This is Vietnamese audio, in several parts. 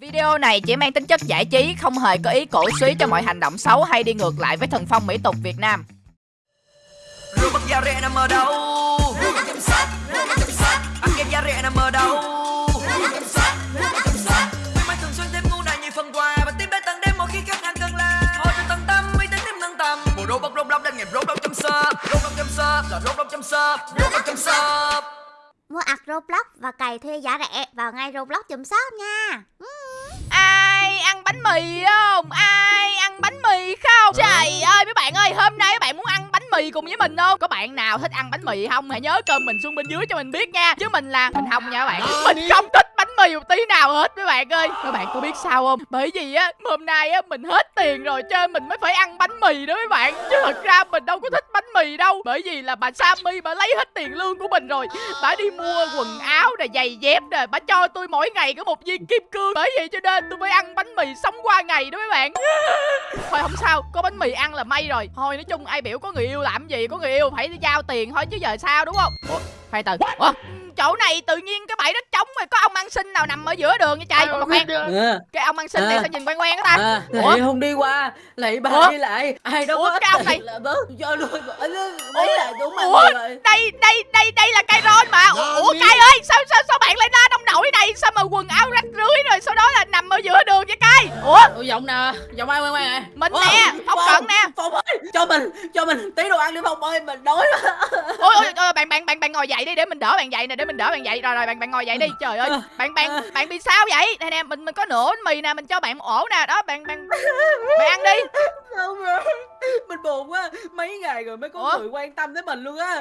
Video này chỉ mang tính chất giải trí, không hề có ý cổ suý cho mọi hành động xấu hay đi ngược lại với thần phong mỹ tục Việt Nam. Robot da rẻ nằm ở đâu? Nằm ở thường xuyên thêm ngu này như phần quà và tiếp đến tận đêm mỗi khi hàng tận tâm, uy tín thêm nâng tầm. Bộ là robot chăm sóc, robot chăm sóc. Mua ạc Roblox và cày thuê giá rẻ vào ngay Roblox chùm shop nha. Ai ăn bánh mì không? Ai ăn bánh mì không? Trời ơi mấy bạn ơi, hôm nay các bạn muốn ăn bánh mì cùng với mình không? Có bạn nào thích ăn bánh mì không? Hãy nhớ cơm mình xuống bên dưới cho mình biết nha. Chứ mình là mình không nha các bạn. Mình không thích bánh mì một tí nào hết mấy bạn ơi. Các bạn có biết sao không? Bởi vì á hôm nay á mình hết tiền rồi cho nên mình mới phải ăn bánh mì đó mấy bạn. Chứ thật ra mình đâu có thích bánh mì đâu. Bởi vì là bà Sammy bà lấy hết tiền lương của mình rồi. Bà đi mua quần áo nè, giày dép nè, bà cho tôi mỗi ngày có một viên kim cương. Bởi vậy cho nên tôi phải ăn bánh mì sống qua ngày đó mấy bạn. Thôi không sao, có bánh mì ăn là may rồi. Thôi nói chung ai biểu có người yêu làm gì, có người yêu phải giao tiền thôi chứ giờ sao đúng không? Ủa, khoan từ. Ủa, chỗ này tự nhiên cái bãi đất trống rồi có ông ăn xin nào nằm ở giữa đường nha trai mà khoan à, cái ông ăn xin này À. sao nhìn quen quen ta? À, Ủa? lại không đi qua lại bà Ủa? đi lại ai đâu Ủa, có cái ông này- là bớt cho luôn. Ủa? lấy lại đúng Ủa? rồi. Đây đây đây đây là cây ron mà. Ủa, cây ơi sao sao sao bạn lại ra đông nổi này sao mà quần áo rách rưới rồi sau đó là nằm ở giữa đường vậy cây ủa? Ủa giọng nè giọng ai quen quen nè mình Ủa, nè phong cận nè. Phong ơi cho mình cho mình tí đồ ăn đi phong ơi mình đói ôi ôi, bạn bạn bạn bạn ngồi dậy đi để mình đỡ bạn dậy nè để mình đỡ bạn dậy. Rồi rồi bạn bạn ngồi dậy đi. Trời ơi bạn bạn bạn bị sao vậy? Nè nè mình mình có nửa bánh mì nè mình cho bạn một ổ nè. Đó bạn bạn bạn ăn đi. Không rồi. Mình buồn quá. Mấy ngày rồi mới có Ủa? người quan tâm tới mình luôn á.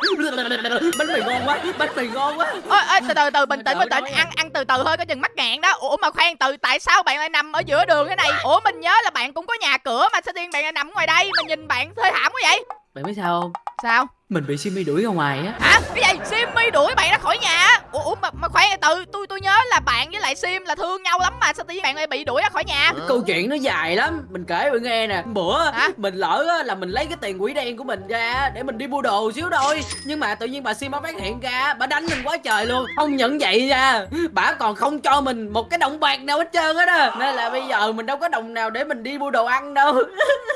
Bánh mì ngon quá bánh mì ngon quá. Ôi ôi từ từ từ bình tĩnh bình tĩnh. đỡ nha. ăn ăn từ từ thôi có chừng mắc ngạn đó. Ủa mà khoan từ tại sao bạn lại nằm ở giữa đường thế này? Ủa mình nhớ là bạn cũng có nhà cửa mà sao tiên bạn lại nằm ngoài đây mà nhìn bạn thê thảm quá vậy? Bạn biết sao không? Sao mình bị Simi đuổi ra ngoài á. Hả? Cái gì? Simmy đuổi bạn ra khỏi nhà á? ủa, ủa mà, mà khoan từ tôi tôi nhớ là bạn với lại Sim là thương nhau lắm mà sao tự nhiên bạn lại bị đuổi ra khỏi nhà? Câu chuyện nó dài lắm. Mình kể bạn nghe nè. Bữa Hả? mình lỡ á, là mình lấy cái tiền quỹ đen của mình ra để mình đi mua đồ xíu thôi. Nhưng mà tự nhiên bà sim bà phát hiện ra bà đánh mình quá trời luôn. Không nhận vậy nha bà còn không cho mình một cái đồng bạc nào hết trơn á đó. Nên là bây giờ mình đâu có đồng nào để mình đi mua đồ ăn đâu.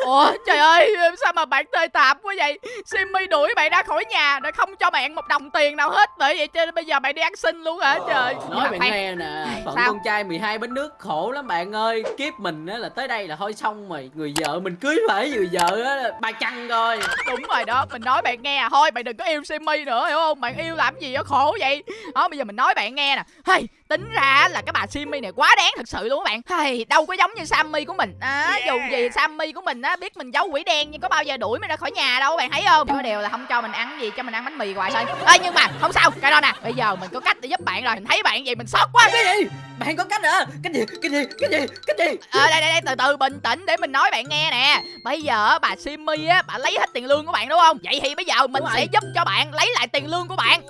Ủa trời ơi sao mà bạn thê thảm quá vậy? Simmy đuổi bạn ra khỏi nhà để không cho bạn một đồng tiền nào hết. Bởi vậy cho nên bây giờ bạn đi ăn xin luôn hả? Trời Nhưng nói bạn nghe nè phận con trai 12 bánh nước khổ lắm bạn ơi. Kiếp mình á là tới đây là thôi xong rồi người vợ mình cưới phải người vợ á ba chăn rồi đúng rồi đó mình nói bạn nghe à. Thôi bạn đừng có yêu Simmy nữa hiểu không? Bạn yêu làm gì đó khổ vậy? Đó bây giờ mình nói bạn nghe nè. Hey, tính ra là cái bà Simmy này quá đáng thật sự luôn các bạn. Hey, đâu có giống như Sammy của mình. À, dù gì Sammy của mình á biết mình giấu quỷ đen nhưng có bao giờ đuổi mình ra khỏi nhà đâu bạn thấy không? Có điều là không cho mình ăn gì cho mình ăn bánh mì hoài thôi. Ê, nhưng mà không sao cái đó nè bây giờ mình có cách để giúp bạn rồi. Mình thấy bạn vậy mình sót quá. Cái gì? Bạn có cách hả? Cái gì? Cái gì? Cái gì? Cái gì? Ờ đây đây đây từ từ bình tĩnh để mình nói bạn nghe nè. Bây giờ bà Simmy á bà lấy hết tiền lương của bạn đúng không? Vậy thì bây giờ mình Đúng sẽ rồi. giúp cho bạn lấy lại tiền lương của bạn.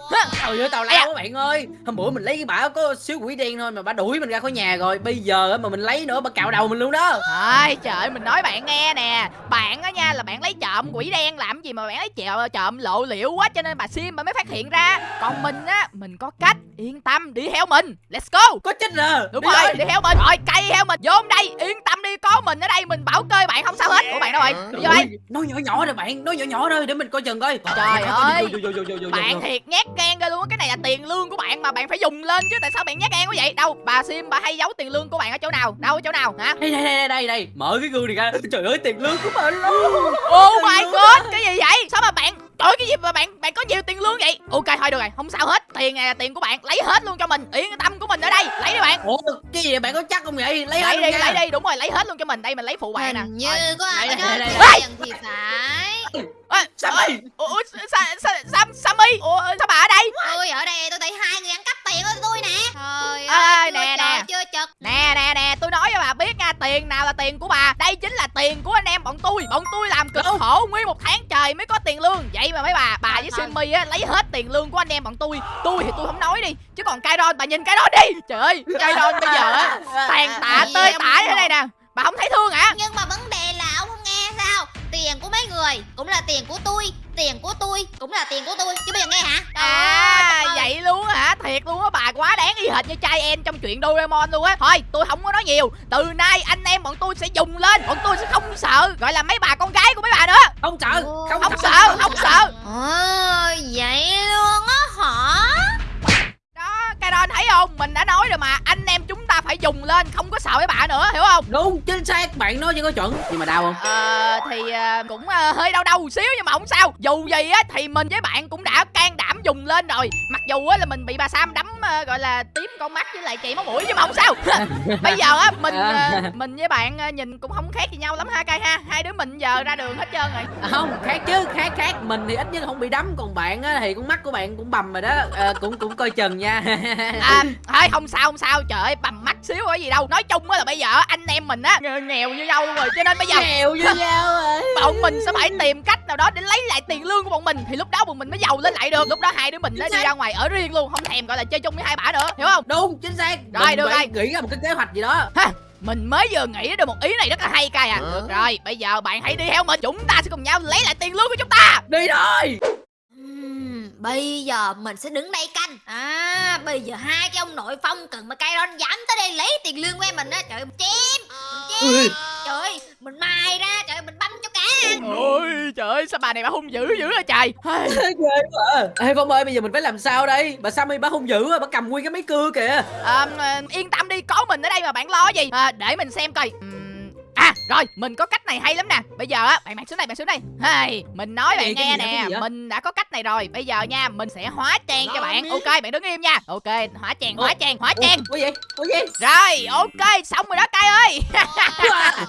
Trời ơi tào da. lao quá bạn ơi. Hôm bữa mình lấy cái bả có xíu quỷ đen thôi Mà bả đuổi mình ra khỏi nhà rồi. Bây giờ á mà mình lấy nữa bả cạo đầu mình luôn đó. Thôi trời ơi, mình nói bạn nghe nè. Bạn á nha là bạn lấy trộm quỷ đen làm gì mà bạn lấy trộm, trộm lộ liễu quá Cho nên bà Sim bà mới phát hiện ra. Còn mình á mình có cách. Yên tâm đi theo mình. Let's go. Có chết nè Đúng Đi rồi, thôi. đi theo mình. Rồi cây theo mình. Vô đây Yên tâm có mình ở đây Mình bảo kê bạn không sao hết. Ủa bạn đâu rồi Vô đây. Ui, Nói nhỏ nhỏ rồi bạn Nói nhỏ nhỏ thôi để mình coi chừng coi. Trời ơi. Vô, vô, vô, vô, vô, vô, Bạn vô. thiệt nhát gan ghê luôn á Cái này là tiền lương của bạn mà bạn phải dùng lên chứ Tại sao bạn nhát gan quá vậy? Đâu bà Sim bà hay giấu tiền lương của bạn ở chỗ nào? Đâu ở chỗ nào hả? Đây đây đây đây đây Mở cái gương này ra. Trời ơi tiền lương của mình luôn. Oh my god Cái gì vậy? Sao mà bạn Trời ơi, cái gì mà bạn bạn có nhiều tiền lương vậy Ok thôi được rồi Không sao hết Tiền này là tiền của bạn Lấy hết luôn cho mình Yên tâm của mình ở đây Lấy đi bạn Ủa cái gì bạn có chắc không vậy Lấy Lấy hết đi luôn nha. lấy đi Đúng rồi lấy hết luôn cho mình Đây mình lấy phụ bạn nè Hình như Rồi. có ai Đây, đó đây, đây, đây. tiền thì phải. Sao ê, vậy? Ủa ủa, Sa- Sa- Sam Sammy Ủa sao bà ở đây Tôi ở đây tôi thấy hai người ăn cắp tiền của tôi nè. Trời ơi, nè, nè. chưa chật. Nè nè nè Tiền nào là tiền của bà? Đây chính là tiền của anh em bọn tôi. Bọn tôi làm cực khổ Nguyên một tháng trời mới có tiền lương. Vậy mà mấy bà Bà với. Simmy á lấy hết tiền lương của anh em bọn tôi. Tôi thì tôi không nói đi Chứ còn Kairon bà nhìn Kairon đi. Trời ơi Kairon bây giờ á Tàn tạ tơi tả thế này nè. Bà không thấy thương hả? Nhưng mà vấn đề là ông không nghe sao? Tiền của mấy người cũng là tiền của tôi tiền của tôi cũng là tiền của tôi. Chứ bây giờ nghe hả? À Trời ơi. vậy luôn á hả Thiệt luôn á đáng y hệt như trai em trong chuyện Doraemon luôn á. Thôi tôi không có nói nhiều. Từ nay anh em bọn tôi sẽ dùng lên. Bọn tôi sẽ không sợ Gọi là mấy bà con gái của mấy bà nữa. Không sợ không, Không sợ. không sợ. Ồ, vậy luôn á hả? Đó Caron thấy không? Mình đã nói rồi mà. Anh em chúng ta phải dùng lên Không có sợ mấy bà nữa hiểu không? Đúng chính xác. Bạn nói chưa có chuẩn. Nhưng mà đau không? Ờ thì ờ, cũng ờ, hơi đau đầu xíu nhưng mà không sao. Dù gì á thì mình với bạn cũng đã can đảm dùng lên rồi. Mặc dù á là mình bị bà Sam đấm ờ, gọi là tím con mắt với lại chảy máu mũi nhưng mà không sao. Bây giờ á mình ờ, mình với bạn ờ, nhìn cũng không khác gì nhau lắm ha cay ha. Hai đứa mình giờ ra đường hết trơn rồi. À, không khác chứ khác khác. Mình thì ít nhất không bị đấm còn bạn á thì con mắt của bạn cũng bầm rồi đó. Ờ, cũng cũng coi chừng nha. À, thôi không sao không sao. Trời ơi bầm mắt xíu có gì đâu. Nói chung á là bây giờ anh em mình á nghèo, như nhau rồi cho nên bây giờ nghèo với nhau rồi. bọn mình sẽ phải tìm cách nào đó để lấy lại tiền lương của bọn mình. Thì lúc đó bọn mình mới giàu lên lại được lúc đó hai đứa mình nó đi ra ngoài ở riêng luôn không thèm gọi là chơi chung với hai bả nữa hiểu không? Đúng chính xác. Rồi, mình được rồi. nghĩ ra một cái kế hoạch gì đó. Ha mình mới vừa nghĩ được một ý này rất là hay cay à. Được rồi bây giờ bạn hãy đi theo mình chúng ta sẽ cùng nhau lấy lại tiền lương của chúng ta. Đi thôi. Bây giờ mình sẽ đứng đây canh. À bây giờ hai cái ông nội phong cần mà cay ron dám tới đây lấy tiền lương của em mình á trời ơi, mình chém mình chém. Trời ơi mình mài ra trời ơi, mình ôi trời ơi sao bà này bà hung dữ dữ rồi trời? Ghê quá à. ê phong ơi bây giờ mình phải làm sao đây? Bà sammy bà hung dữ à, bà cầm nguyên cái máy cưa kìa. À, yên tâm đi có mình ở đây mà bạn lo gì? À, để mình xem coi À rồi mình có cách này hay lắm nè. Bây giờ á bạn bạn xuống đây bạn xuống đây. Hey, Mình nói bạn nghe nè? Mình đã có cách này rồi. Bây giờ nha mình sẽ hóa trang cho bạn. Ok bạn đứng im nha. Ok hóa trang hóa trang hóa trang. Ủa gì? Ủa gì? Rồi ok xong rồi đó cay ơi.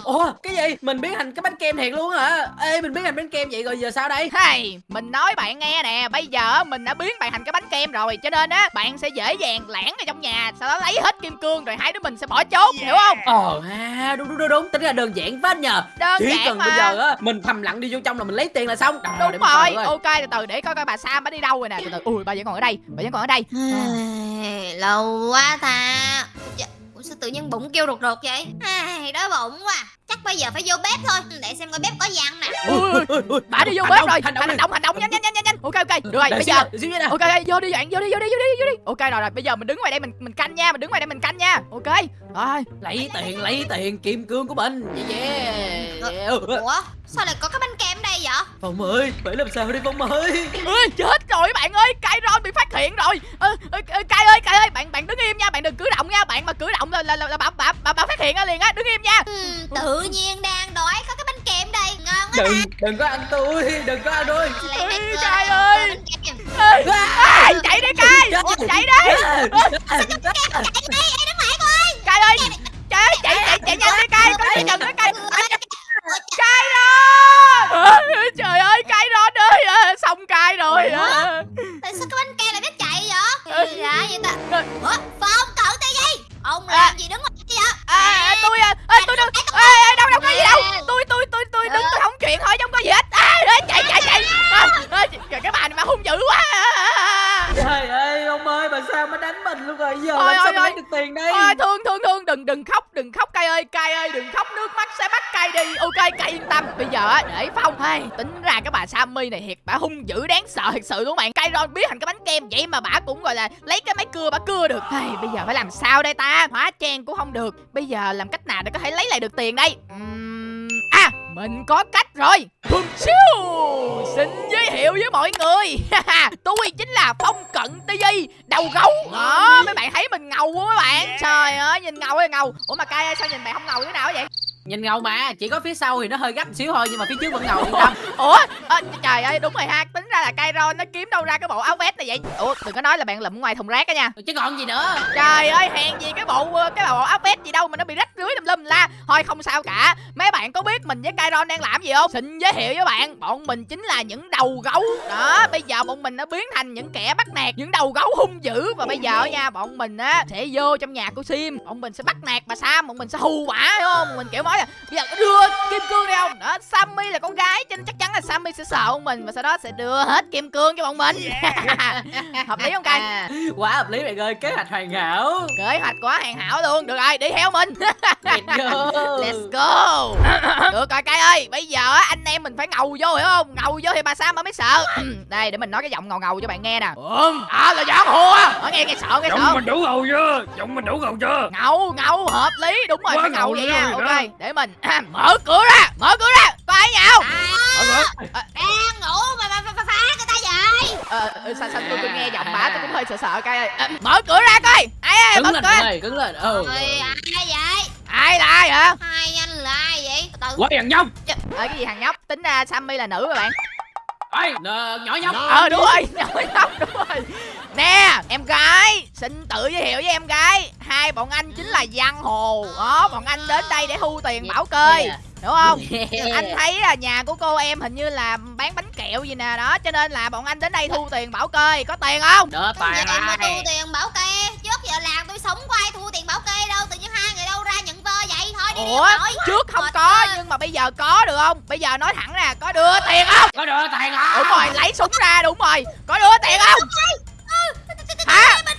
Ủa? Cái gì? Mình biến thành cái bánh kem thiệt luôn hả? Ê mình biến thành bánh kem vậy rồi giờ sao đây? Hey, Mình nói bạn nghe nè Bây giờ mình đã biến bạn thành cái bánh kem rồi Cho nên á bạn sẽ dễ dàng lãng ở trong nhà Sau đó lấy hết kim cương Rồi hai đứa mình sẽ bỏ trốn hiểu không? Ờ ha đúng đúng đúng đúng. Tính ra đơn giản quá nhờ. Đơn chỉ giản cần mà bây giờ á mình thầm lặng đi vô trong là mình lấy tiền là xong. Để Đúng rồi, ok từ từ để coi coi bà Sam bà đi đâu rồi nè. Từ từ, ui bà vẫn còn ở đây, bà vẫn còn ở đây. Lâu quá ta. Dạ, tự nhiên bụng kêu rụt rụt vậy? Ai, đói bụng quá chắc bây giờ phải vô bếp thôi để xem coi bếp có gì ăn nè bà đi vô hành bếp động, rồi, hành động hành động, hành động, nhanh nhanh nhanh nhanh Ok ok, được rồi, Để bây giờ. nè. Ok ok, vô đi bạn, vô đi, vô đi, vô đi, vô đi. Ok rồi rồi, bây giờ mình đứng ngoài đây mình mình canh nha, mình đứng ngoài đây mình canh nha. Ok, rồi. Lấy tiền lấy tiền kim cương của mình. Yeah, yeah. ủa? Sao lại có cái bánh kem vậy? Phong ơi phải làm sao đi phong ơi? Ui, chết rồi bạn ơi, cây ron bị phát hiện rồi. Ơ, ơ, ơ, Cây ơi, cây ơi, bạn bạn đứng im nha, bạn đừng cử động nha Bạn mà cử động là là, là, là bà, bà, bà, bà phát hiện liền á, đứng im nha. Ừm, tự nhiên đang đói có cái bánh kem đây. Ngon quá đừng đừng có ăn tôi đừng có ăn tôi. Lấy Ê, bánh kem, Cai lấy ơi. Ê, ê, chạy đi. Cây, chạy đi ơi tính ra cái bà Sammy này thiệt bà hung dữ đáng sợ thật sự đúng không bạn cay ron biết thành cái bánh kem vậy mà bà cũng gọi là lấy cái máy cưa bà cưa được. Hey, bây giờ phải làm sao đây ta? Hóa trang cũng không được. Bây giờ làm cách nào để có thể lấy lại được tiền đây? Uhm mình có cách rồi. Xin giới thiệu với mọi người. Tôi chính là Phong Cận TV Đầu gấu. Đó mấy bạn thấy mình ngầu quá mấy bạn. Trời ơi nhìn ngầu ơi ngầu. Ủa mà cay sao nhìn bạn không ngầu thế nào vậy? Nhìn ngầu mà chỉ có phía sau thì nó hơi gấp xíu thôi nhưng mà phía trước vẫn ngầu yên tâm. Ủa à, trời ơi đúng rồi ha. Tính ra là cay ron nó kiếm đâu ra cái bộ áo vest này vậy? Ủa đừng có nói là bạn lụm ngoài thùng rác á nha. Chứ còn gì nữa. Trời ơi hèn gì cái bộ cái bộ áo vest gì đâu mà nó bị rách rưới tùm lum la. Thôi không sao cả. Mấy bạn có biết mình với Kairon đang làm gì không? Xin giới thiệu với bạn Bọn mình chính là những đầu gấu. Đó bây giờ bọn mình đã biến thành những kẻ bắt nạt Những đầu gấu hung dữ. Và bây giờ nha bọn mình á sẽ vô trong nhà của Sim. Bọn mình sẽ bắt nạt bà Sam Bọn mình sẽ hù quả hiểu không? Mình kiểu nói là bây giờ đưa kim cương đây không? Đó Sammy là con gái cho nên chắc chắn là Sammy sẽ sợ bọn mình Và sau đó sẽ đưa hết kim cương cho bọn mình. Hợp lý không Cai? À, quá hợp lý bạn ơi kế hoạch hoàn hảo. Kế hoạch quá hoàn hảo luôn. Được rồi đi theo mình. Let's go. Let's go. Được rồi cay ơi Bây giờ á, anh em mình phải ngầu vô hiểu không? Ngầu vô thì bà sao mà mới sợ. Đây để mình nói cái giọng ngầu ngầu cho bạn nghe nè. À là giọng hùa ở nghe nghe sợ nghe sợ. Giọng mình đủ ngầu chưa? Giọng mình đủ ngầu chưa? ngầu ngầu hợp lý. Đúng rồi Quá phải ngầu ngầu vậy nha. ok đó. để mình mở cửa ra mở cửa ra. Có ai nhào Ờ, ờ. đang ngủ mà mà, phá người ta vậy. Ờ ừ, sao sao tôi, tôi nghe giọng bả tôi cũng hơi sợ sợ coi ơi. À, mở cửa ra coi. Ai ơi cứng mở lên cửa. ơi cứng lên. Ừ. Ai vậy ai là ai hả? Hai anh là ai vậy? Từ từ Quá thằng nhóc. Ờ cái gì thằng nhóc? Tính ra sammy là nữ các bạn. Ê, nè, nhỏ nhóc. Ờ đúng rồi nhỏ nhóc đúng rồi. Nè em gái xin tự giới thiệu với em gái. Hai bọn anh chính là giang hồ. Đó bọn anh đến đây để thu tiền bảo kê đúng không? Anh thấy là nhà của cô em hình như là bán bánh kẹo gì nè đó cho nên là bọn anh đến đây thu tiền bảo kê có tiền không? Tài gì mà thu tiền bảo kê. Trước giờ làng tôi sống có ai thu tiền bảo kê đâu Tự nhiên ủa trước không có nhưng mà bây giờ có được không? Bây giờ nói thẳng ra có đưa tiền không? Có đỡ tài không đúng rồi lấy súng ra đúng rồi. Có đưa tiền không? Hả? nè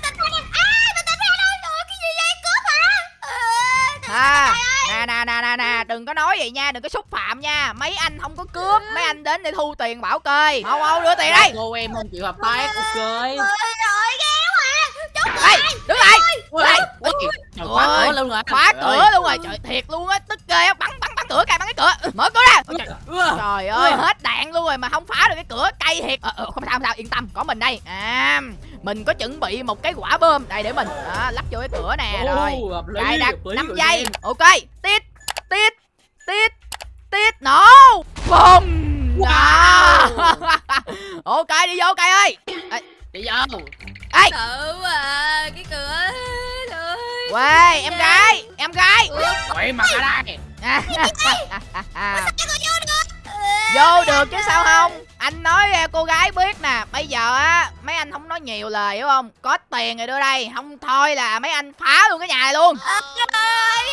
Ờ, à nè nè nè nè nè đừng có nói vậy nha đừng có xúc phạm nha. Mấy anh không có cướp mấy anh đến để thu tiền bảo kê. Mau mau đưa tiền đây cô em không chịu hợp tác ok Trời ơi ghê quá à Chút đây đứng lại. đây Ui, trời, khóa Ôi, cửa luôn rồi khóa cửa luôn rồi trời thiệt luôn á tức ghê á bắn bắn bắn cửa kìa bắn cái cửa. Mở cửa ra. Ôi, trời, ơi hết đạn luôn rồi mà không phá được cái cửa cay thiệt. Ờ, ờ, không sao không sao yên tâm có mình đây. À mình có chuẩn bị một cái quả bơm đây để mình đó, lắp vô cái cửa nè rồi. đây đặt hợp lý 5 rồi giây. Ok tít tít tít tít nổ bùng. Wow. Ok đi vô cây ơi. Đi vô ê! Sợ à Cái cửa quê em gái em gái. Quậy mặt ở đây. Vô được chứ sao không? Anh nói ra cô gái biết nè bây giờ á mấy anh không nói nhiều lời hiểu không? Có tiền rồi đưa đây không thôi là mấy anh phá luôn cái nhà này luôn. Ơi biết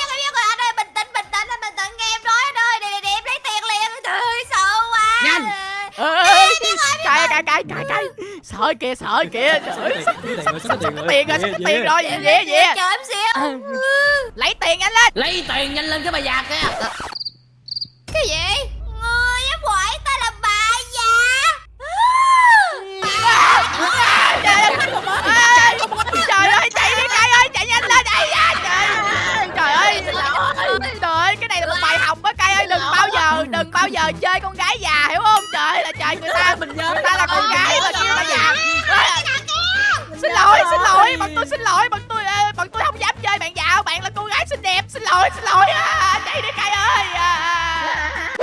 rồi biết rồi. Anh ơi bình tĩnh bình tĩnh anh bình tĩnh nghe em nói anh ơi để để, để em lấy tiền liền. Trời ơi sợ quá. Nhanh. Cay cay cay cay cay sợ kìa sợ kìa. trời ơi, sắp sắp sắp có tiền rồi sắp có tiền rồi. về về về. Chờ em xíu. Lấy tiền nhanh lên. Lấy tiền nhanh lên cái bà già kia cái gì? Người ép quậy ta là bà già trời ơi chạy đi cay ơi chạy nhanh lên đây à, trời trời ơi trời ơi cái này là một bài học á cay ơi. Đừng bao giờ đừng bao giờ chơi con gái già hiểu không trời người ta. Mình nhớ người ta là con gái mà kêu là già xin lỗi xin lỗi bọn tôi xin lỗi bọn tôi ờ, bọn tôi không dám chơi bạn dạo. Bạn là cô gái xinh đẹp xin lỗi xin lỗi. À, chạy đi cay ơi. À.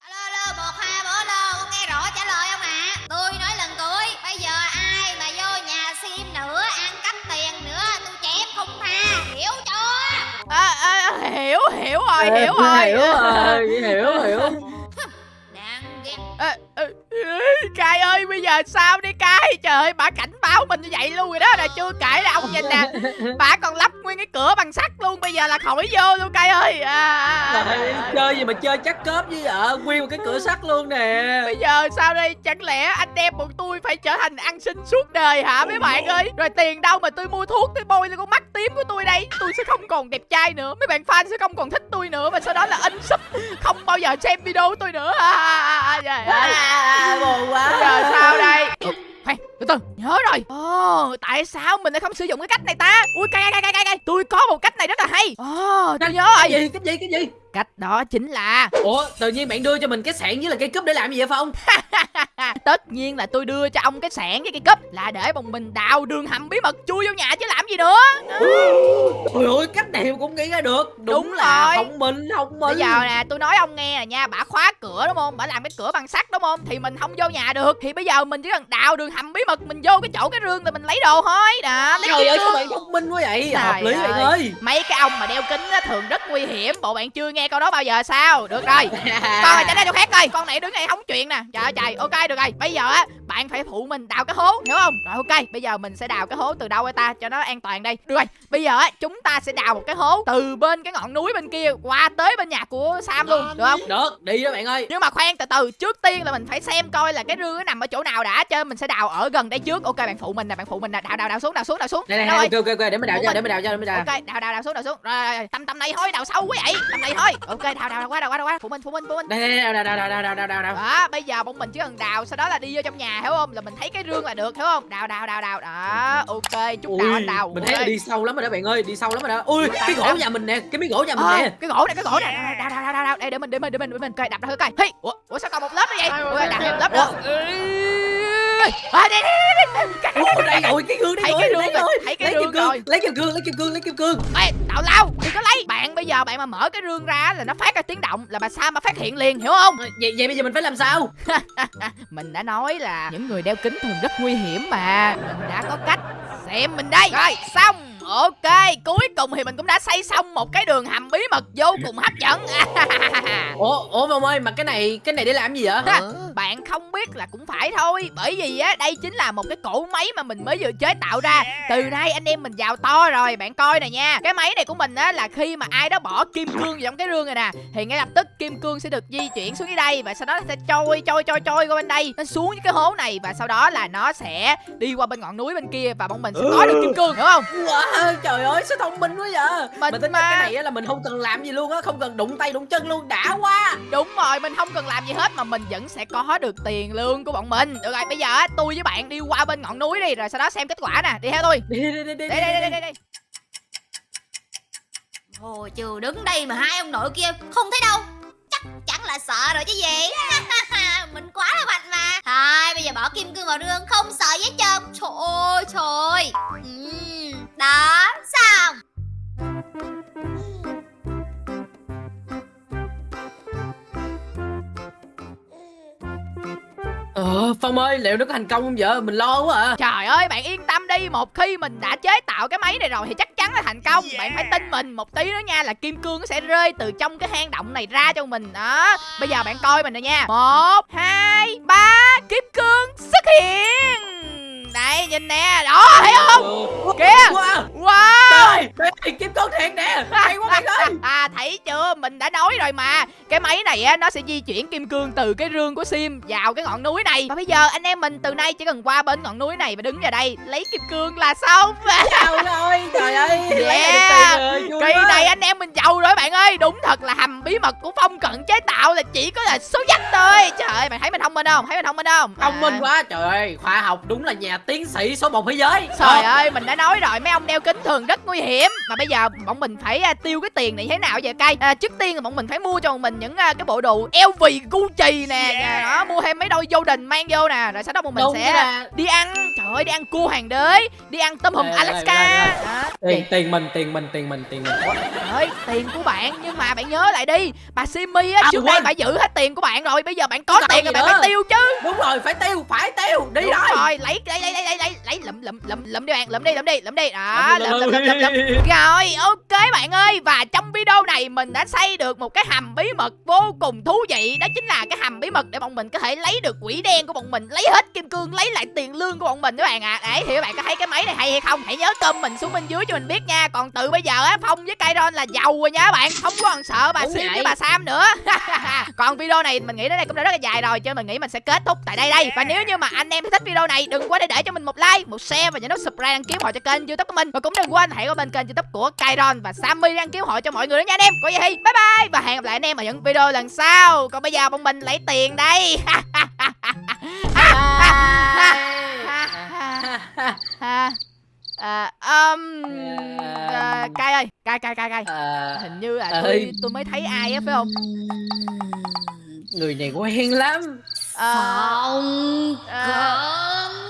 alo alo một hai bốn alo con nghe rõ trả lời không ạ? Tôi nói lần cuối bây giờ ai mà vô nhà sim nữa ăn cắp tiền nữa tôi chém không tha. Hiểu chưa? À, à, hiểu hiểu rồi Ê, hiểu rồi. hiểu rồi hiểu hiểu giờ sao đi cay Trời ơi bà cảnh báo mình như vậy luôn rồi đó Là chưa kể là ông nhìn nè. Bà còn lắp nguyên cái cửa bằng sắt luôn Bây giờ là khỏi vô luôn Cai ơi. À, à, à. Chơi gì mà chơi chắc cớp với vợ nguyên một cái cửa sắt luôn nè. Bây giờ sao đây? Chẳng lẽ anh em bọn tôi phải trở thành ăn xin suốt đời hả mấy bạn ơi? Rồi tiền đâu mà tôi mua thuốc Tôi bôi lên con mắt tím của tôi đây? Tôi sẽ không còn đẹp trai nữa Mấy bạn fan sẽ không còn thích tôi nữa Và sau đó là in sub Không bao giờ xem video của tôi nữa. À, à, à, trời ơi. À, buồn quá. Giờ sao đây? Khoan từ từ nhớ rồi. Ồ tại sao mình lại không sử dụng cái cách này ta? Ui cay cay cay cay cay. Tôi có một cách này rất là hay. Ồ tôi nhớ cái rồi. gì cái gì cái gì? Cách đó chính là ủa tự nhiên bạn đưa cho mình cái sạn với là cây cúp để làm gì vậy phong? Tất nhiên là tôi đưa cho ông cái sạn với cái cúp Là để bọn mình đào đường hầm bí mật chui vô nhà chứ làm gì nữa. Ôi ôi cách này cũng nghĩ ra được. Đúng, Đúng là rồi. thông minh thông minh. Bây giờ nè tôi nói ông nghe nè nha Bả khóa cửa đúng không? Bả làm cái cửa bằng sắt đúng không? Thì mình không vô nhà được. Thì bây giờ mình chỉ cần đào đường hầm bí mật Mình vô cái chỗ cái rương rồi mình lấy đồ thôi. Đó lấy Trời ơi cương. bạn thông minh quá vậy? Trời Hợp lý bạn ơi. Mấy cái ông mà đeo kính á, thường rất nguy hiểm. Bộ bạn chưa nghe câu đó bao giờ sao? Được rồi. Con này tránh ra chỗ khác coi. Con này đứng này không chuyện nè. Trời ơi trời. Ok được rồi. Bây giờ á bạn phải phụ mình đào cái hố hiểu không? Rồi ok. Bây giờ mình sẽ đào cái hố từ đâu vậy ta? Cho nó an toàn đây. Được rồi. Bây giờ á chúng ta sẽ đào một cái hố từ bên cái ngọn núi bên kia qua tới bên nhà của sam luôn được không? Được. Đi đó bạn ơi. Nhưng mà khoan từ từ. Trước tiên là mình phải xem coi là cái rương nó nằm ở chỗ nào đã. Cho mình sẽ đào ở gần lần đấy trước ok bạn phụ mình nè bạn phụ mình nè đào đào đào xuống đào xuống đào xuống này này ok ok để mình đào cho để mình đào cho để mình đào ok đào đào đào xuống đào xuống rồi tâm tầm này thôi đào sâu quá vậy tâm này thôi ok đào đào qua đào qua đào qua phụ mình phụ mình phụ mình đây đào đào đào đào đào đào đào đó bây giờ bọn mình chỉ cần đào sau đó là đi vô trong nhà hiểu không là mình thấy cái rương là được hiểu không đào đào đào đào đó ok chút đào anh đào mình thấy là đi sâu lắm rồi đó bạn ơi đi sâu lắm rồi đó ui cái gỗ nhà mình nè cái miếng gỗ nhà mình nè cái gỗ này cái gỗ này đào đào đào đào để mình để mình để mình để mình coi đập ra coi hey ủa sao còn một lớp nữa vậy ôi đào thêm lớp nữa à, đây, đây, đây, đây. Ủa, đây rồi cái gương đây rồi. lấy rương kim cương lấy kim cương lấy kim cương lấy kim cương Ê, tào lao đừng có lấy. Bạn bây giờ bạn mà mở cái rương ra là nó phát ra tiếng động là bà Sam mà phát hiện liền hiểu không? Vậy vậy bây giờ mình phải làm sao? Mình đã nói là những người đeo kính thường rất nguy hiểm mà. Mình đã có cách. Xem mình đây. Rồi. Xong. Ok cuối cùng thì mình cũng đã xây xong một cái đường hầm bí mật vô cùng hấp dẫn. Ủa ủa ông ơi mà cái này cái này để làm gì vậy? Ha, bạn không biết là cũng phải thôi. Bởi vì á đây chính là một cái cỗ máy mà mình mới vừa chế tạo ra. Từ nay anh em mình giàu to rồi bạn coi nè nha. Cái máy này của mình á là khi mà ai đó bỏ kim cương vào trong cái rương này nè thì ngay lập tức kim cương sẽ được di chuyển xuống dưới đây và sau đó nó sẽ trôi trôi trôi trôi qua bên đây. Nó xuống cái hố này và sau đó là nó sẽ đi qua bên ngọn núi bên kia và bọn mình sẽ có được kim cương hiểu không? Wow, trời ơi sao thông minh quá vậy? Mình mình tính mà. cái này á là mình không cần làm gì luôn á không cần đụng tay đụng chân luôn đã quá. Đúng rồi mình không cần làm gì hết mà mình vẫn sẽ có được tiền lương của bọn mình. Được rồi bây giờ á tôi với bạn đi qua bên ngọn núi đi rồi sau đó xem kết quả nè. Đi theo tôi. Đi đi đi đi đi đây đây đây đây đây Ồ trừ đứng đây mà hai ông nội kia không thấy đâu. Chắc chắn là sợ rồi chứ gì. Mình quá là mạnh mà. Thôi bây giờ bỏ kim cương vào rương không sợ gì hết trơn. Trời ơi trời. Ừm, Đó xong phong ơi liệu nó có thành công không vậy mình lo quá à. Trời ơi bạn yên tâm đi. Một khi mình đã chế tạo cái máy này rồi Thì chắc chắn là thành công. Bạn phải tin mình Một tí nữa nha là kim cương nó sẽ rơi từ trong cái hang động này ra cho mình. Đó. Bây giờ bạn coi mình nè nha. Một Hai Ba Kim cương xuất hiện Đây nhìn nè. Đó thấy không? Kìa. wow. Trời kim cương thiệt nè. Hay quá bạn ơi. À thấy chưa? Mình đã nói rồi mà. Cái máy này á nó sẽ di chuyển kim cương từ cái rương của sim vào cái ngọn núi này. Và bây giờ anh em mình từ nay chỉ cần qua bên ngọn núi này và đứng vào đây lấy kim cương là xong. Trời ơi trời ơi. Yeah. rồi kỳ này anh em mình giàu rồi bạn ơi. Đúng thật là hầm bí mật của phong cận chế tạo là chỉ có là số dách thôi. Trời ơi bạn thấy mình thông minh không? Thấy mình thông minh không? Thông minh À. quá trời ơi. Khoa học đúng là nhà tiến sĩ số một thế giới. Trời ơi, mình đã nói rồi, mấy ông đeo kính thường rất nguy hiểm. Mà bây giờ bọn mình phải à, tiêu cái tiền này thế nào vậy cay à, Trước tiên là bọn mình phải mua cho mình những à, cái bộ đồ LV Gucci nè à, đó, Mua thêm mấy đôi Jordan mang vô nè Rồi sau đó bọn mình đúng sẽ là đi ăn. Trời ơi, đi ăn cua hoàng đế Đi ăn tôm hùm Ê, ê, Alaska. ê, ê. Đó. tiền tiền mình tiền mình tiền mình tiền mình. Trời ơi, tiền của bạn Nhưng mà bạn nhớ lại đi Bà Simi á, À, trước đây bà giữ hết tiền của bạn rồi Bây giờ bạn có Còn tiền rồi bạn nữa. phải tiêu chứ. Đúng rồi phải tiêu phải tiêu đi Đúng thôi. rồi, lấy lấy lấy lấy lấy lấy lấy lụm lụm lụm lụm đi bạn, lụm đi, lụm đi, lụm đi. Đó, Lụm, lụm lụm, lụm. Rồi, ok bạn ơi. Và trong video này mình đã xây được một cái hầm bí mật vô cùng thú vị. Đó chính là cái hầm bí mật để bọn mình có thể lấy được quỷ đen của bọn mình Lấy hết kim cương, lấy lại tiền lương của bọn mình các bạn ạ. Đấy, thì các bạn có thấy cái máy này hay hay không Hãy nhớ comment xuống bên dưới cho mình biết nha. Còn từ bây giờ á, Phong với Kairon là giàu rồi nha các bạn. Không còn sợ bà Sim với bà Sam nữa. Còn video này mình nghĩ đến đây cũng đã rất là dài rồi Cho mình nghĩ mình sẽ kết thúc tại đây đây. Và nếu như mà anh em thích video này Đừng quên để để cho mình một like, một share và nhấn nút subscribe đăng ký hộ cho kênh youtube của mình. Và cũng đừng quên hãy qua bên kênh youtube của Kairon và Sammy đăng ký hộ cho mọi người nữa nha anh em. Có gì thì bye bye! Và hẹn gặp lại anh em ở những video lần sau. Còn bây giờ bọn mình lấy tiền đây. Ha. À, um, à, cay ơi cay cay cay cay à, hình như là tôi tôi mới thấy ai á phải không? Người này quen lắm. À, Phong à.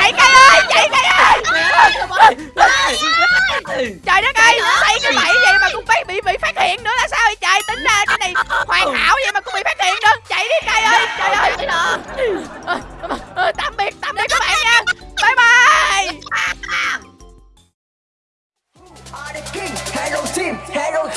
Chạy cay ơi chạy cay ơi. Trời đất ơi thấy cái bẫy vậy mà cũng phải bị bị phát hiện nữa là sao vậy? Trời tính ra cái này hoàn hảo vậy mà cũng bị phát hiện nữa. Chạy đi cay ơi trời ơi. Ờ, ờ, ờ, tạm biệt tạm biệt các bạn nha. Bye bye. Are the king, hello team, hello